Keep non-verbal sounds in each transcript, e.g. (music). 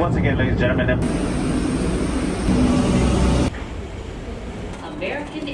Once again, ladies and gentlemen, American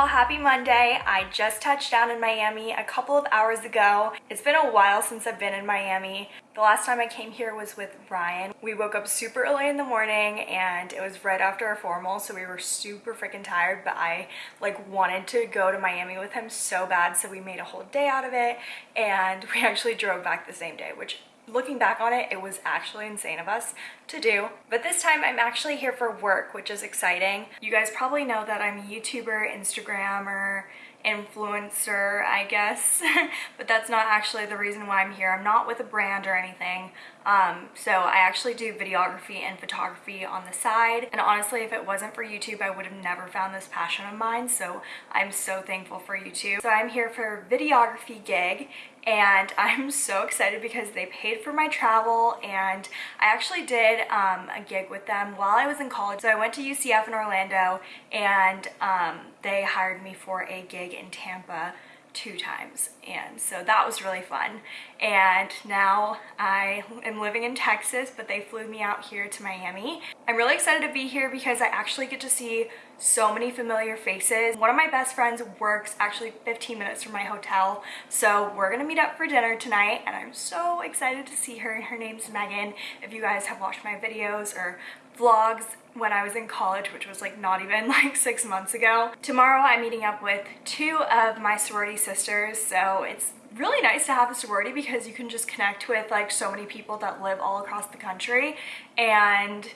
y'all, happy Monday. I just touched down in Miami a couple of hours ago. It's been a while since I've been in Miami. The last time I came here was with Ryan. We woke up super early in the morning and it was right after our formal, so we were super freaking tired, but I like wanted to go to Miami with him so bad, so we made a whole day out of it and (laughs) we actually drove back the same day, which looking back on it, it was actually insane of us to do. But this time I'm actually here for work, which is exciting. You guys probably know that I'm a YouTuber, Instagrammer, influencer, I guess. (laughs) but that's not actually the reason why I'm here. I'm not with a brand or anything. Um, so I actually do videography and photography on the side. And honestly, if it wasn't for YouTube, I would have never found this passion of mine. So I'm so thankful for YouTube. So I'm here for a videography gig and (laughs) I'm so excited because they paid for my travel and I actually did um, a gig with them while I was in college. So I went to UCF in Orlando and um, they hired me for a gig in Tampa two times and so that was really fun and now I am living in Texas but they flew me out here to Miami. I'm really excited to be here because I actually get to see so many familiar faces. One of my best friends works actually 15 minutes from my hotel so we're gonna meet up for dinner tonight and I'm so excited to see her. Her name's Megan. If you guys have watched my videos or vlogs when I was in college, which was like not even (laughs) like six months ago. Tomorrow I'm meeting up with two of my sorority sisters, so it's really nice to have a sorority because you can just connect with like so many people that live all across the country and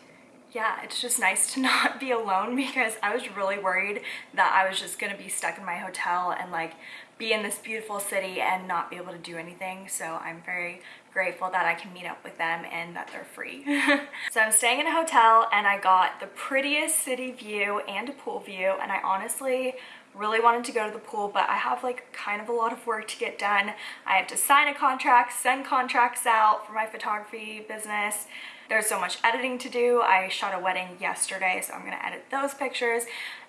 yeah, it's just nice to (laughs) not be alone because I was really worried that I was just gonna be stuck in my hotel and like be in this beautiful city and not be able to do anything. So I'm very grateful that I can meet up with them and that they're free. (laughs) so I'm staying in a hotel and I got the prettiest city view and a pool view and I honestly really wanted to go to the pool but I have like kind of a lot of work to get done. I have to sign a contract, send contracts out for my photography business. There's so much editing to do. I shot a wedding yesterday so I'm gonna edit those pictures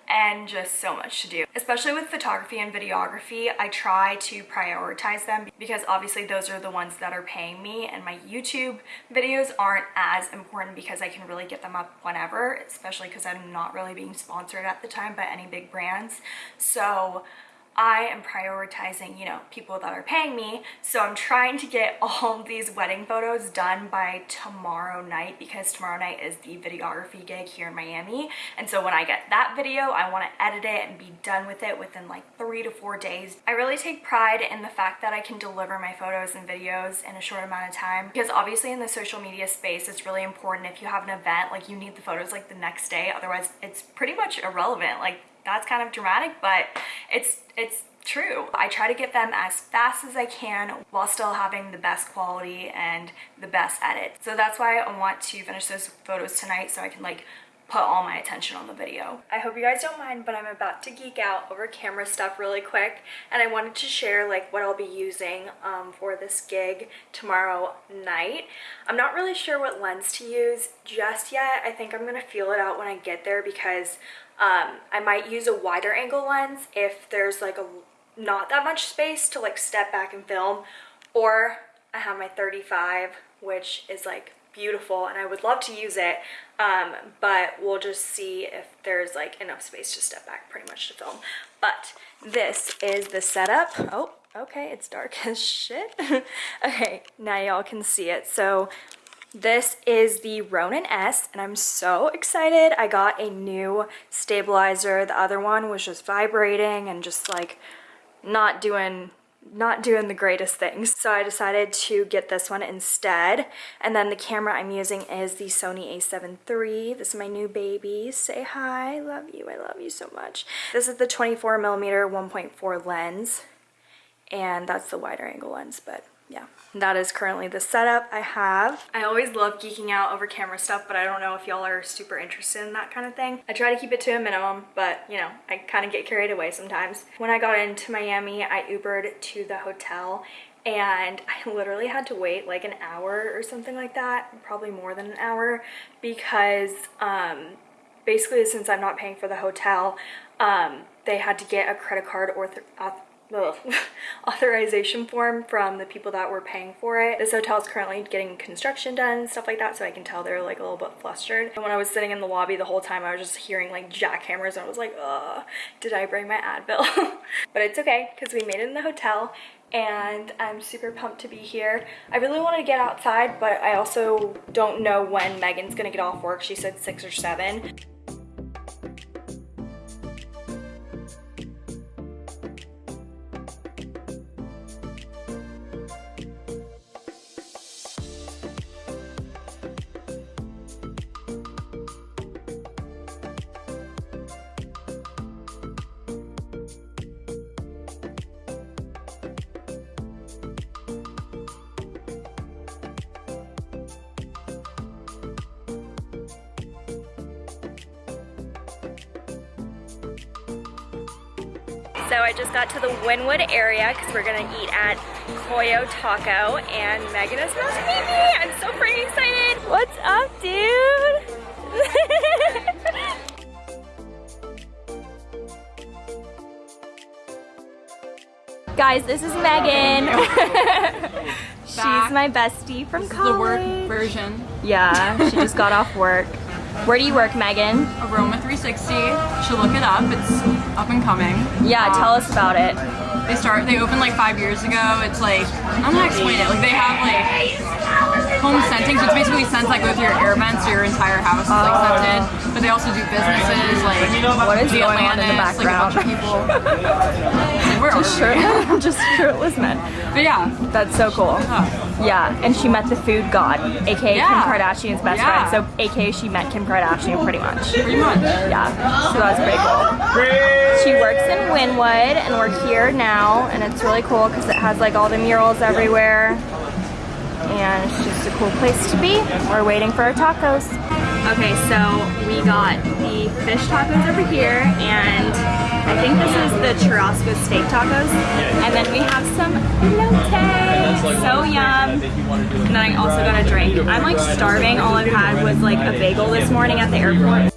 and just so much to do. Especially with photography and videography, I try to prioritize them because obviously those are the ones that are paying me and my YouTube videos aren't as important because I can really get them up whenever, especially because I'm not really being sponsored at the time by any big brands. So I am prioritizing, you know, people that are paying me. So I'm trying to get (laughs) all these wedding photos done by tomorrow night because tomorrow night is the videography gig here in Miami. And so when I get that video, I want to edit it and be done with it within like three to four days. I really take pride in the fact that I can deliver my photos and videos in a short amount of time because obviously in the social media space, it's really important if you have an event, like you need the photos like the next day. Otherwise, it's pretty much irrelevant. Like that's kind of dramatic, but it's it's true. I try to get them as fast as I can while still having the best quality and the best edit. So that's why I want to finish those photos tonight so I can like put all my attention on the video. I hope you guys don't mind, but I'm about to geek out over camera stuff really quick and I wanted to share like what I'll be using um, for this gig tomorrow night. I'm not really sure what lens to use just yet. I think I'm gonna feel it out when I get there because um, I might use a wider angle lens if there's like a not that much space to like step back and film. Or I have my 35 which is like beautiful and I would love to use it um, but we'll just see if there's like enough space to step back pretty much to film. But this is the setup. Oh okay it's dark (laughs) as shit. (laughs) Okay now y'all can see it. So this is the Ronin S and I'm so excited. I got a new stabilizer. The other one was just vibrating and just like not doing not doing the greatest things. So I decided to get this one instead. And then the camera I'm using is the Sony a7 III. This is my new baby. Say hi. Love you. I love you so much. This is the 24 millimeter 1.4 lens. And that's the wider angle lens, but yeah, that is currently the setup I have. I always love geeking out over camera stuff, but I don't know if y'all are super interested in that kind of thing. I try to keep it to a minimum, but you know, I kind of get carried away sometimes. When I got into Miami, I Ubered to the hotel and I literally had to wait like an hour or something like that, probably more than an hour, because um, basically since I'm not paying for the hotel, um, they had to get a credit card or (laughs) authorization form from the people that were paying for it. This hotel is currently getting construction done stuff like that, so I can tell they're like a little bit flustered. And when I was sitting in the lobby the whole time, I was just hearing like jackhammers and I was like, ugh, did I bring my Advil? (laughs) but it's okay, because we made it in the hotel and I'm super pumped to be here. I really wanted to get outside, but I also don't know when Megan's gonna get off work. She said six or seven. So I just got to the Wynwood area because we're gonna eat at Coyo Taco and Megan is about to meet me. I'm so freaking excited. What's up, dude? (laughs) Guys, this is Megan. (laughs) She's my bestie from this college. the work version. Yeah, she just got off work. (laughs) Where do you work, Megan? Aroma 360. Should look it up. It's up and coming. Yeah, tell us about it. They start. They opened like five years ago. It's like I'm gonna explain it. Like they have like home scenting. So it's basically scents like through your air vents. So your entire house is like oh. scented. But they also do businesses like What is the going on in the Atlantis, like (laughs) a bunch of people. Like, where are we? Shirt, just shirtless men. But yeah. That's so cool. Yeah, and she met the food god, aka Yeah. Kim Kardashian's best Yeah. friend. So, aka she met Kim Kardashian pretty much. Pretty much. Yeah, so that's pretty cool. She works in Wynwood, and we're here now, and it's really cool because it has like all the murals everywhere, and it's just a cool place to be. We're waiting for our tacos. Okay, so we got the fish tacos over here, and I think this is the churrasco steak tacos, and then we have some elote, so yum. And then I also got a drink. I'm like starving. All I've had was like a bagel this morning at the airport.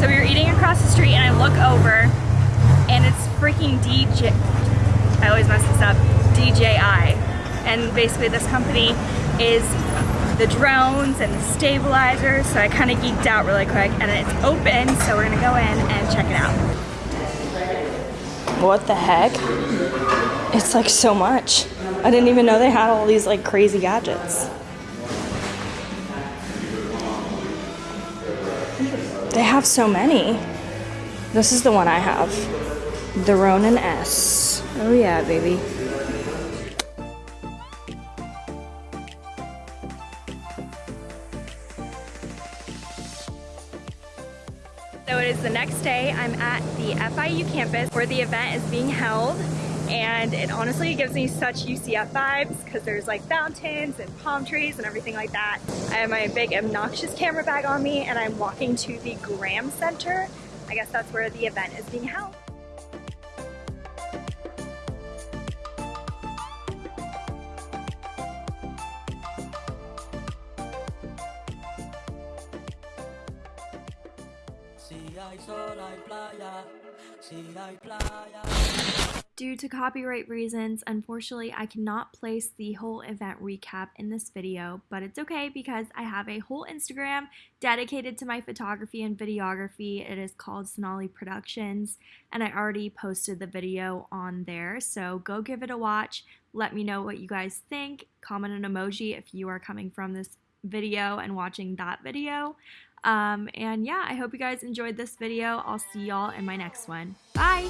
So we were eating across the street and I look over and it's freaking DJ, I always mess this up, DJI. And basically this company is the drones and the stabilizers. So I kind of geeked out really quick and it's open. So we're gonna go in and check it out. What the heck? It's like so much. I didn't even know they had all these like crazy gadgets. They have so many. This is the one I have. The Ronin S. Oh yeah, baby. I'm at the FIU campus where the event is being held. And it honestly gives me such UCF vibes because there's like fountains and palm trees and everything like that. I have my big obnoxious camera bag on me and I'm walking to the Graham Center. I guess that's where the event is being held. Due to copyright reasons, unfortunately, I cannot place the whole event recap in this video, but it's okay because I have a whole Instagram dedicated to my photography and videography. It is called Sonali Productions, and I already posted the video on there, so go give it a watch. Let me know what you guys think. Comment an emoji if you are coming from this video and watching that video. Um, and yeah, I hope you guys enjoyed this video. I'll see y'all in my next one. Bye!